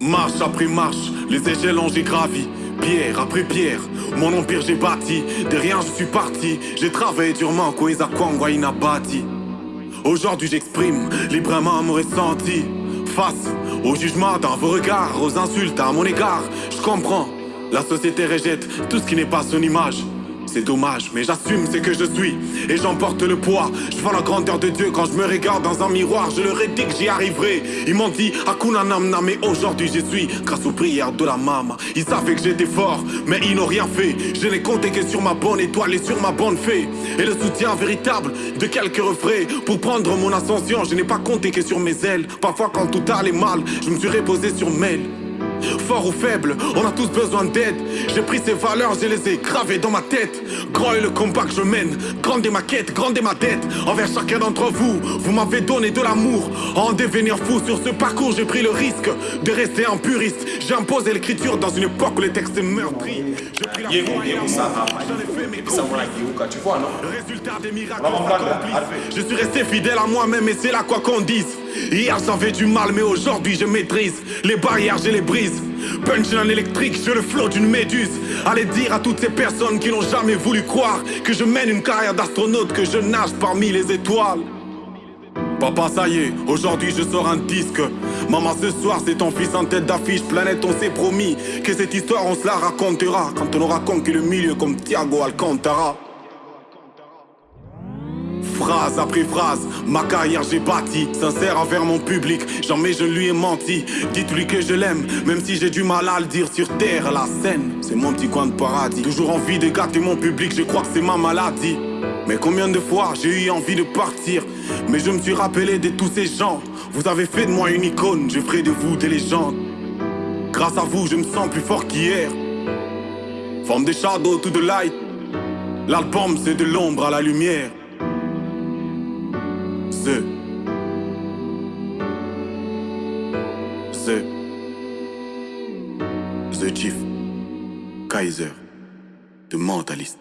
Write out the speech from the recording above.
Marche après marche, les échelons j'ai gravi. Pierre après pierre, mon empire j'ai bâti. De rien je suis parti. J'ai travaillé durement, Kweza Kwangwa Inabati. Aujourd'hui j'exprime librement mon ressenti. Face au jugement dans vos regards, aux insultes à mon égard, je comprends. La société rejette tout ce qui n'est pas son image. C'est dommage, mais j'assume ce que je suis et j'emporte le poids. Je vois la grandeur de Dieu quand je me regarde dans un miroir. Je leur ai dit que j'y arriverai. Ils m'ont dit Hakuna Namna, mais aujourd'hui j'y suis grâce aux prières de la maman. Ils savaient que j'étais fort, mais ils n'ont rien fait. Je n'ai compté que sur ma bonne étoile et sur ma bonne fée. Et le soutien véritable de quelques refrains pour prendre mon ascension. Je n'ai pas compté que sur mes ailes. Parfois, quand tout allait mal, je me suis reposé sur mes Fort ou faible, on a tous besoin d'aide. J'ai pris ces valeurs, je les ai gravées dans ma tête. Grand est le combat que je mène, grande est ma quête, grande est ma dette. Envers chacun d'entre vous, vous m'avez donné de l'amour. En devenir fou sur ce parcours, j'ai pris le risque de rester un puriste. J'ai imposé l'écriture dans une époque où les textes meurtris. Ça, tu vois, non? Résultat des miracles. Je suis resté fidèle à moi-même et c'est là quoi qu'on dise. Hier j'avais du mal mais aujourd'hui je maîtrise. Les barrières je les brise. Punchline électrique, je le flot d'une méduse. Allez dire à toutes ces personnes qui n'ont jamais voulu croire que je mène une carrière d'astronaute, que je nage parmi les étoiles. Papa, ça y est, aujourd'hui je sors un disque. Maman, ce soir c'est ton fils en tête d'affiche. Planète, on s'est promis que cette histoire on se la racontera quand on aura conquis le milieu comme Thiago Alcantara. Phrase après phrase, ma carrière j'ai bâti Sincère envers mon public, jamais je lui ai menti Dites-lui que je l'aime, même si j'ai du mal à le dire Sur terre, la scène, c'est mon petit coin de paradis Toujours envie de gâter mon public, je crois que c'est ma maladie Mais combien de fois j'ai eu envie de partir Mais je me suis rappelé de tous ces gens Vous avez fait de moi une icône, je ferai de vous des légendes Grâce à vous, je me sens plus fort qu'hier From the shadow to the light L'album c'est de l'ombre à la lumière The The The Chief Kaiser The Mentalist